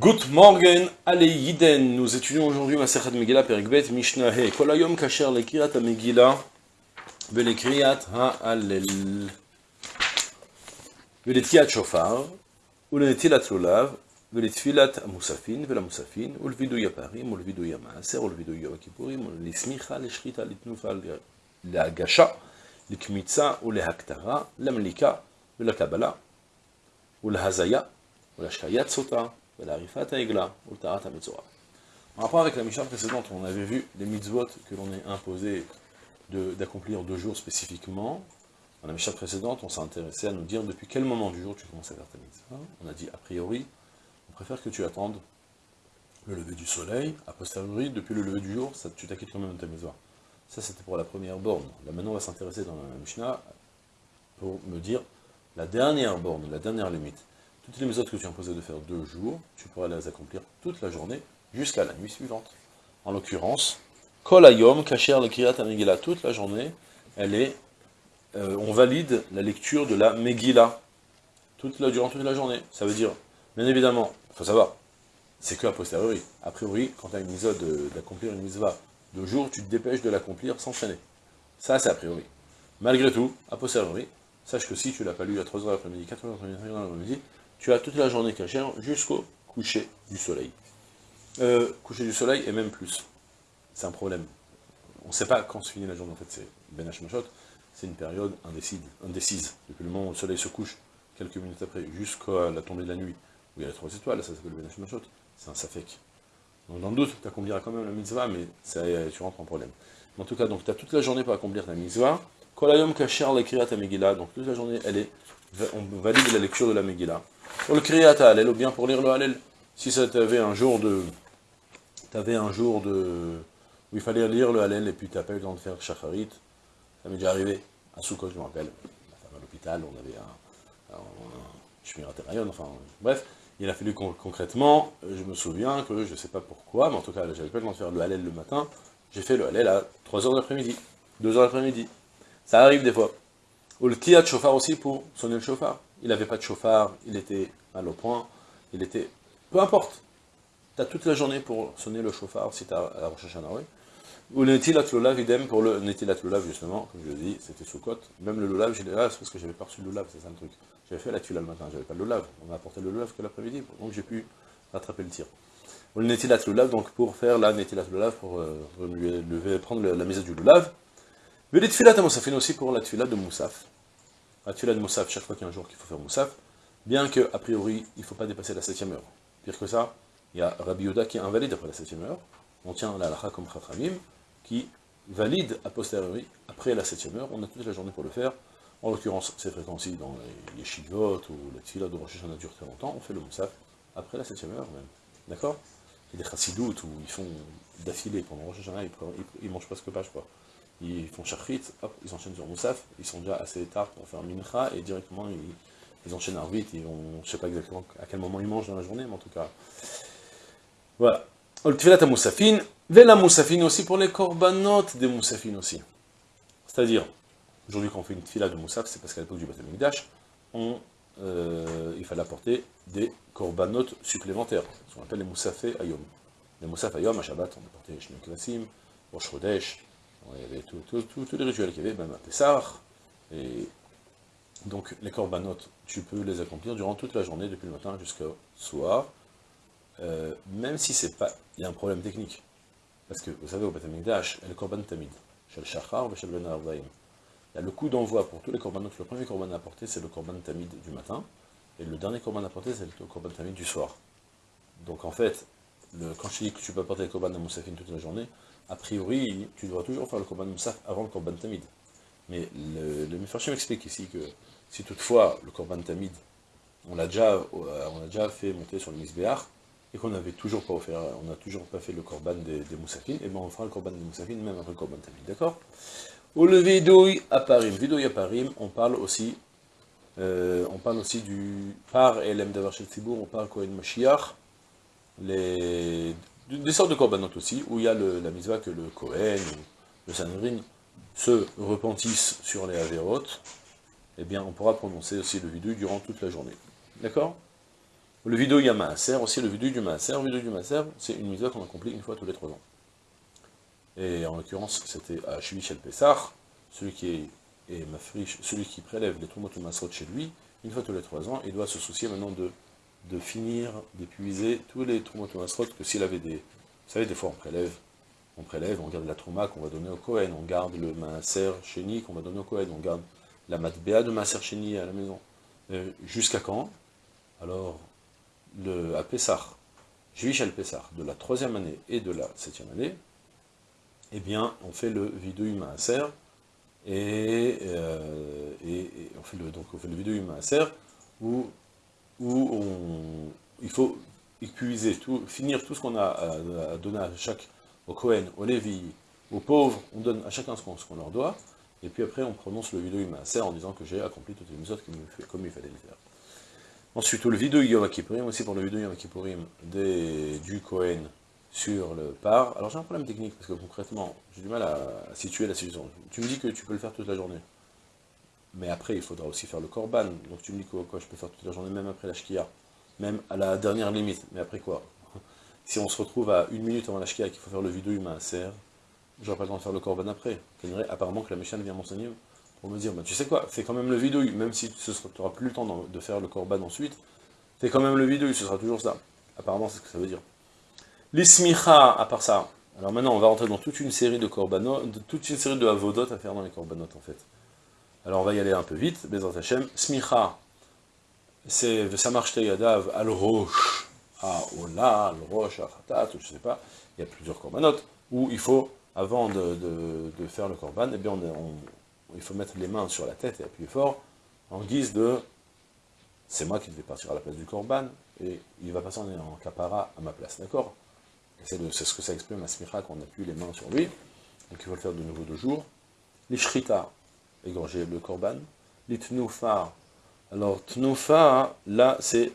Good morning, allez Yiden, nous étudions aujourd'hui Maserhat Megillah Perikbet Mishnah He, Kolayom Kacher Lekriat Megillah, Velekriat Ha'alel, Veletkiat Shofar, Ulenetilat Lolav, Veletfilat Musafin, Vela Musafin, Ulvidu Yaparim, Ulvidu Yamaser, Ulvidu Yakipurim, Lismicha, Leshrita, Litnufa, Lagasha, Likmitza, Ulehaktara, Lamlika, Vela Kabbalah, Ulhazaya, Ulashkayat En rapport avec la Mishnah précédente, on avait vu les mitzvot que l'on est imposé d'accomplir deux jours spécifiquement. Dans la Mishnah précédente, on s'est intéressé à nous dire depuis quel moment du jour tu commences à faire ta mitzvah. On a dit, a priori, on préfère que tu attendes le lever du soleil, a posteriori, depuis le lever du jour, ça, tu t'acquittes quand même de ta mitzvah. Ça, c'était pour la première borne. Là, maintenant, on va s'intéresser dans la Mishnah pour me dire la dernière borne, la dernière limite. Toutes les méthodes que tu as imposées de faire deux jours, tu pourras les accomplir toute la journée, jusqu'à la nuit suivante. En l'occurrence, Kol Ayom, Kacher le Kirat Megillah, toute la journée, elle est, euh, on valide la lecture de la Megillah, toute la, durant toute la journée. Ça veut dire, bien évidemment, il faut savoir, c'est que a posteriori. A priori, quand tu as une méthode d'accomplir une mitzvah deux jours, tu te dépêches de l'accomplir sans freiner. Ça, c'est a priori. Malgré tout, a posteriori, sache que si tu l'as pas lu à 3h l'après-midi, 4h l'après-midi, tu as toute la journée cachère jusqu'au coucher du soleil. Euh, coucher du soleil et même plus. C'est un problème. On ne sait pas quand se finit la journée, en fait, c'est Ben Hashmashot, c'est une période indécise, indécise. Depuis le moment où le soleil se couche, quelques minutes après, jusqu'à la tombée de la nuit, où il y a les trois étoiles, ça s'appelle Ben Hashmashot, c'est un safek. Donc dans le doute, tu accompliras quand même la mitzvah, mais tu rentres en problème. En tout cas, donc tu as toute la journée pour accomplir ta mitzvah. Kolayom kasher ta Megillah, donc toute la journée, elle est, on valide la lecture de la Megillah. Pour le Kriyat Halel, ou bien pour lire le Halel. Si ça t'avait un jour de... T'avais un jour de... où il fallait lire le Halel, et puis t'as pas eu le temps de faire Shacharit, ça m'est déjà arrivé. À Soukot, je me rappelle, ma femme à l'hôpital, on avait un... un, un enfin, bref. Il a fallu concrètement, je me souviens que, je sais pas pourquoi, mais en tout cas, j'avais pas le temps de faire le Halel le matin, j'ai fait le Halel à 3h de l'après-midi, 2h de l'après-midi. Ça arrive des fois. Ou le Kiyat Shofar aussi pour sonner le chauffard il n'avait pas de chauffard, il était à l'eau point, il était... Peu importe, tu toute la journée pour sonner le chauffard si tu à la Rosh Hashanah, Ou le Netilat Lulav, idem pour le Netilat Lulav, justement, comme je le dis, c'était sous côte. Même le Lulav, j'ai là, c'est parce que j'avais pas reçu le Lulav, c'est ça le truc. J'avais fait la tuile le matin, j'avais pas le Lulav. On m'a apporté le Lulav que l'après-midi, donc j'ai pu rattraper le tir. Ou le Netilat Lulav, donc pour faire la Netilat Lulav, pour euh, prendre la mise du Lulav. Mais les Tfilat à Moussafin aussi pour la Tfilat de Moussaf la tuila de Moussaf chaque fois qu'il y a un jour qu'il faut faire Moussaf, bien que, a priori, il ne faut pas dépasser la septième heure. Pire que ça, il y a Rabbi Yoda qui est invalide après la septième heure, on tient la halakha comme Chachamim, qui valide a posteriori, après la septième heure, on a toute la journée pour le faire, en l'occurrence, c'est fréquent aussi dans les yeshivot, ou la tuila de Rosh Hashanah dure très longtemps, on fait le Moussaf après la septième heure même, d'accord? Il y a des chassidoutes où ils font d'affilée pendant Rosh Hashanah, ils, ne mangent presque pas, je crois ils font shachrit, hop, ils enchaînent sur Moussaf, ils sont déjà assez tard pour faire mincha, et directement ils, enchaînent Arvit, ils vont, je sais pas exactement à quel moment ils mangent dans la journée, mais en tout cas, voilà. à Moussafin, Vela Moussafin aussi pour les korbanot des Moussafin aussi. C'est-à-dire, aujourd'hui quand on fait une fila de Moussaf, c'est parce qu'à l'époque du Beth on, euh, il fallait apporter des korbanot supplémentaires, ce qu'on appelle les Moussafé Ayom. Les Moussaf Ayom, à Shabbat, on apportait Shnei Klasim, Rosh Chodesh, il y avait tous les rituels qu'il y avait, même à Pessah. Et donc les corbanotes, tu peux les accomplir durant toute la journée, depuis le matin jusqu'au soir, euh, même si c'est pas, il y a un problème technique. Parce que, vous savez, au Betamikdash, le korban tamid, shel shachar, shel ben le coup d'envoi pour tous les corbanotes. Le premier korban à apporter, c'est le korban tamid du matin, et le dernier korban à apporter, c'est le korban tamid du soir. Donc en fait, quand je dis que tu peux apporter le korban à Moussafine toute la journée, a priori, tu dois toujours faire le Korban Moussaf avant le Korban Tamid. Mais le, le m'explique ici que si toutefois le Korban Tamid, on l'a déjà, euh, a déjà fait monter sur le Misbéach, et qu'on n'avait toujours pas offert, on n'a toujours pas fait le Korban des, des Moussafines, et bien on fera le Korban des Moussafines même après le Korban Tamid, d'accord? Au le Vidouille à Parim, Vidouille à Parim, on parle aussi, euh, on parle aussi du par Elem Davar Shel on parle Kohen Mashiach, les des sortes de korbanot aussi, où il y a la mitzvah que le Kohen, le Sanhedrin, se repentissent sur les Averot, eh bien on pourra prononcer aussi le vidou durant toute la journée. D'accord? Le vidéo Yamaaser, aussi le vidéo du Maaser. Le vidéo du Maaser, c'est une mitzvah qu'on accomplit une fois tous les trois ans. Et en l'occurrence, c'était à Shvish el Pessah, celui qui est, celui qui prélève les Masrot chez lui, une fois tous les trois ans, il doit se soucier maintenant de, de finir, d'épuiser tous les Trumot Masrot, que s'il avait des... Vous savez, des fois on prélève, on prélève, on garde la Trouma qu'on va donner au Kohen, on garde le Maaser Chéni qu'on va donner au Kohen, on garde la Matbea de Maaser Chéni à la maison. Euh, jusqu'à quand? Alors, le, à Pessah, Juif al Pessah, de la troisième année et de la septième année, eh bien, on fait le vidéo Maaser, et, euh, et, on fait donc on fait le vidéo Maaser, où, où on, il faut épuiser, tout, finir tout ce qu'on a à, donner à chaque, au Cohen, au Lévi, aux pauvres, on donne à chacun ce qu'on leur doit, et puis après on prononce le vidéo Maaser en disant que j'ai accompli toutes les mesures comme il fallait le faire. Ensuite, le vidéo Yom aussi pour le vidéo Yom Kippourim du Cohen sur le par. Alors j'ai un problème technique, parce que concrètement, j'ai du mal à, situer la situation. Tu me dis que tu peux le faire toute la journée. Mais après, il faudra aussi faire le Korban. Donc tu me dis quoi, je peux faire toute la journée, même après la Shkia. Même à la dernière limite. Mais après quoi? Si on se retrouve à une minute avant la Shkia qu'il faut faire le vidéo humain serre, j'aurai pas le temps de faire le Korban après. Apparemment que la Michel vient m'enseigner pour me dire, tu sais quoi, fais quand même le vidéo, même si tu n'auras plus le temps de faire le Korban ensuite, fais quand même le vidéo, ce sera toujours ça. Apparemment, c'est ce que ça veut dire. L'ismicha, à part ça, alors maintenant on va rentrer dans toute une série de korbanot, toute une série de avodot à faire dans les korbanot en fait. Alors on va y aller un peu vite, Bezat Hashem. Smicha, c'est Vesamar Yadav al roche, à Ola, al roche, à Khatat, je sais pas, il y a plusieurs korbanot, où il faut, avant de, faire le korban, eh bien il faut mettre les mains sur la tête et appuyer fort, en guise de c'est moi qui devais partir à la place du korban, et il va passer en capara à ma place, d'accord? C'est ce que ça exprime à Smicha qu'on appuie les mains sur lui. Donc il faut le faire de nouveau deux jours. Les shrita, égorger le korban. Les tnoufa. Alors tnoufa, là c'est...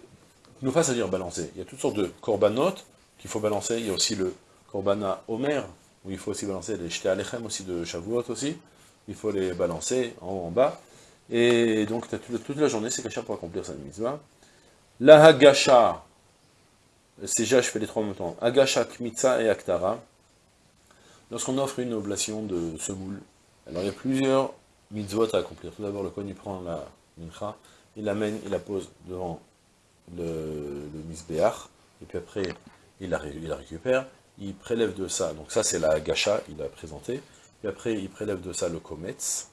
Tnoufa, c'est-à-dire balancer. Il y a toutes sortes de korbanot qu'il faut balancer. Il y a aussi le korbana omer, où il faut aussi balancer les shte alechem aussi de Shavuot aussi. Il faut les balancer en haut, en bas. Et donc toute la journée, c'est caché pour accomplir cette mitzvah. La hagasha, c'est déjà, je fais les trois en même temps. Agasha, Kmitza et Aktara. Lorsqu'on offre une oblation de semoule, alors il y a plusieurs mitzvot à accomplir. Tout d'abord, le Kohen, il prend la mincha, il l'amène, il la pose devant le, le et puis après, il la, la, récupère, il prélève de ça, donc ça c'est la gacha, il a présenté, puis après il prélève de ça le kometz,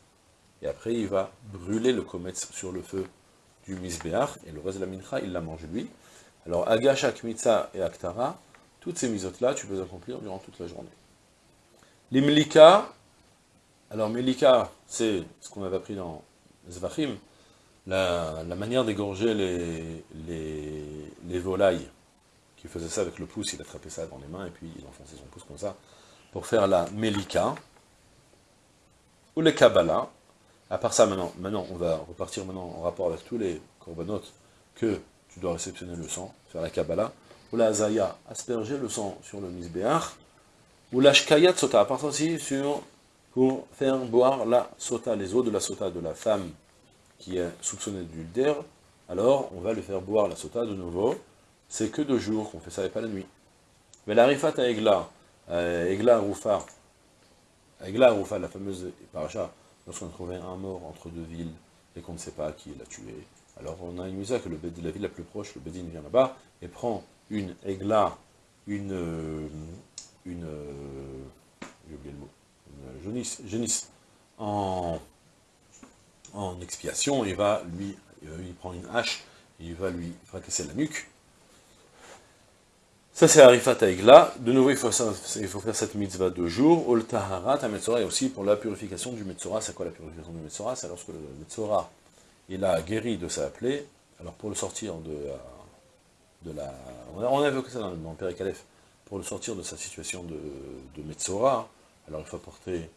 et après il va brûler le kometz sur le feu du misbéach, et le reste de la mincha, il la mange lui, alors, Agasha, Kmitza et Aktara, toutes ces misotes-là, tu peux accomplir durant toute la journée. Les Melika, alors Melika, c'est ce qu'on avait appris dans Zvachim, la, manière d'égorger les, les, les, volailles, qui faisait ça avec le pouce, il attrapait ça dans les mains, et puis il enfonçait son pouce comme ça, pour faire la Melika, ou les Kabbalah, à part ça, maintenant, maintenant, on va repartir maintenant en rapport avec tous les corbanotes que tu dois réceptionner le sang, faire la Kabbalah, ou la Azaya, asperger le sang sur le Misbéach, ou la Shkayat Sota, à part aussi sur, pour faire boire la Sota, les eaux de la Sota de la femme qui est soupçonnée d'ultère, alors on va lui faire boire la Sota de nouveau, c'est que deux jours qu'on fait ça et pas la nuit. Mais la Rifat à Egla, Egla Roufa, Egla Roufa, la fameuse paracha, lorsqu'on trouvait un mort entre deux villes et qu'on ne sait pas qui l'a tué, alors on a une misa que le, la ville la plus proche, le Bédine vient là-bas, et prend une aigla, une, une, euh, j'ai oublié le mot, jaunisse, jaunisse. En, expiation, il va lui, euh, il prend une hache, et il va lui fracasser la nuque. Ça c'est Arifat Aigla, de nouveau il faut, faire cette mitzvah deux jours, Ol Taharat, Metzora, et aussi pour la purification du Metzora, c'est quoi la purification du Metzora C'est lorsque le Metzora il a guéri de sa plaie, alors pour le sortir de, de la... On a, évoqué ça dans, le Père pour le sortir de sa situation de, de Metzora, alors il faut apporter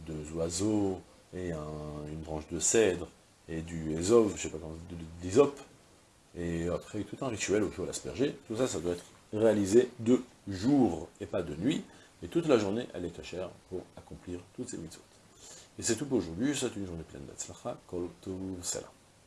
deux oiseaux, et une branche de cèdre, et du Ezov, je sais pas comment, d'Isop, et après tout un rituel il faut l'asperger, tout ça, ça doit être réalisé de jour et pas de nuit, et toute la journée, elle est cachère pour accomplir toutes ces mitzvot. Et c'est tout pour aujourd'hui, c'est une journée pleine d'Atzlacha, Kol Salam.